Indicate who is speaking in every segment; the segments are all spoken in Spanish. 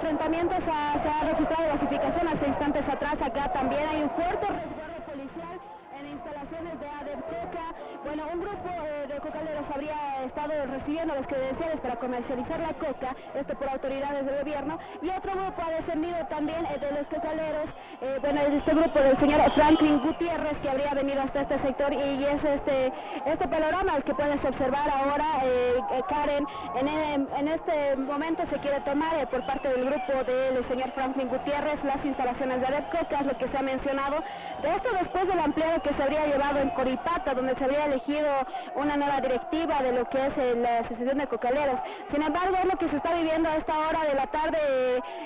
Speaker 1: enfrentamientos se ha registrado gasificación hace instantes atrás. Acá también hay un fuerte resguardo Bueno, un grupo eh, de cocaleros habría estado recibiendo las credenciales para comercializar la coca, esto por autoridades del gobierno, y otro grupo ha descendido también eh, de los cocaleros, eh, bueno, este grupo del señor Franklin Gutiérrez, que habría venido hasta este sector, y, es este, este panorama el que puedes observar ahora, Karen, en, en, este momento se quiere tomar por parte del grupo del señor Franklin Gutiérrez las instalaciones de ADEPCOCA, lo que se ha mencionado, esto después del ampliado que se habría llevado en Coripata, donde se habría elegido una nueva directiva de lo que es eh, la Asociación de Cocaleros. Sin embargo, lo que se está viviendo a esta hora de la tarde,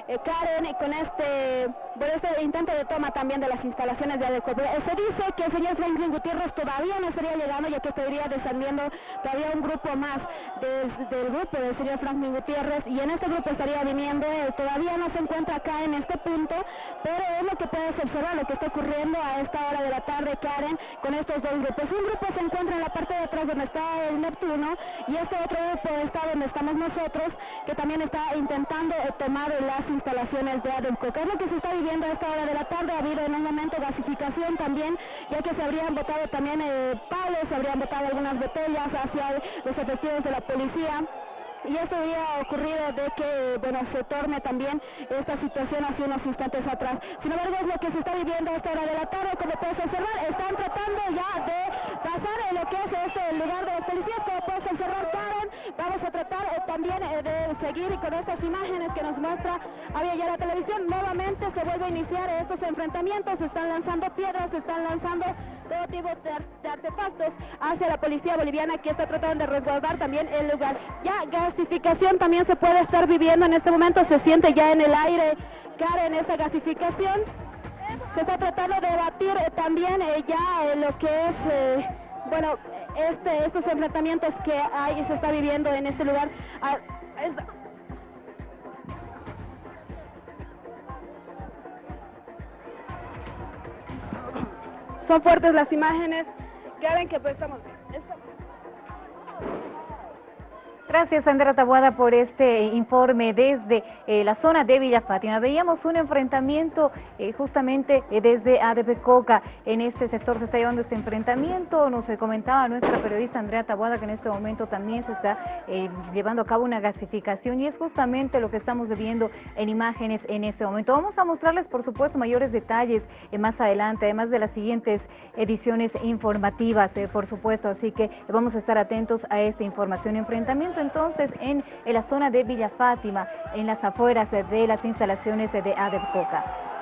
Speaker 1: eh, Karen, con este, este intento de toma también de las instalaciones de ADECO. Se dice que el señor Franklin Gutiérrez todavía no estaría llegando, ya que estaría descendiendo todavía un grupo más del, grupo del señor Franklin Gutiérrez, y en este grupo estaría viniendo él. Todavía no se encuentra acá en este punto, pero es lo que puedes observar, lo que está ocurriendo a esta hora de la tarde, Karen, con estos dos grupos. Un grupo se encuentra en la parte de atrás donde está el Neptuno y este otro grupo está donde estamos nosotros, que también está intentando eh, tomar las instalaciones de ADEMCO. ¿Qué es lo que se está viviendo a esta hora de la tarde? Ha habido en un momento gasificación también, ya que se habrían botado también eh, palos, se habrían botado algunas botellas hacia los efectivos de la policía y eso había ocurrido de que bueno se torne también esta situación hace unos instantes atrás. Sin embargo es lo que se está viviendo a esta hora de la tarde, como puedes observar, están tratando ya de pasar en lo que es este lugar de los policías, como puedes observar Karen, vamos a tratar eh, también eh, de seguir con estas imágenes que nos muestra. Había ya la televisión, nuevamente se vuelve a iniciar estos enfrentamientos, se están lanzando piedras, se están lanzando tipo de, artefactos hacia la policía boliviana que está tratando de resguardar también el lugar. Ya gasificación también se puede estar viviendo en este momento, se siente ya en el aire, Karen, esta gasificación. Se está tratando de batir eh, también eh, ya eh, lo que es, bueno, este, estos enfrentamientos que hay, se está viviendo en este lugar. Ah, Son fuertes las imágenes. Que ven que pues estamos...
Speaker 2: Gracias, Sandra Tabuada, por este informe desde eh, la zona de Villa Fátima. Veíamos un enfrentamiento eh, justamente eh, desde ADP. En este sector se está llevando este enfrentamiento. Nos comentaba nuestra periodista Andrea Tabuada que en este momento también se está llevando a cabo una gasificación y es justamente lo que estamos viendo en imágenes en este momento. Vamos a mostrarles, por supuesto, mayores detalles más adelante, además de las siguientes ediciones informativas, por supuesto. Así que vamos a estar atentos a esta información. Enfrentamiento entonces en, la zona de Villa Fátima, en las afueras de las instalaciones de Adepcoca.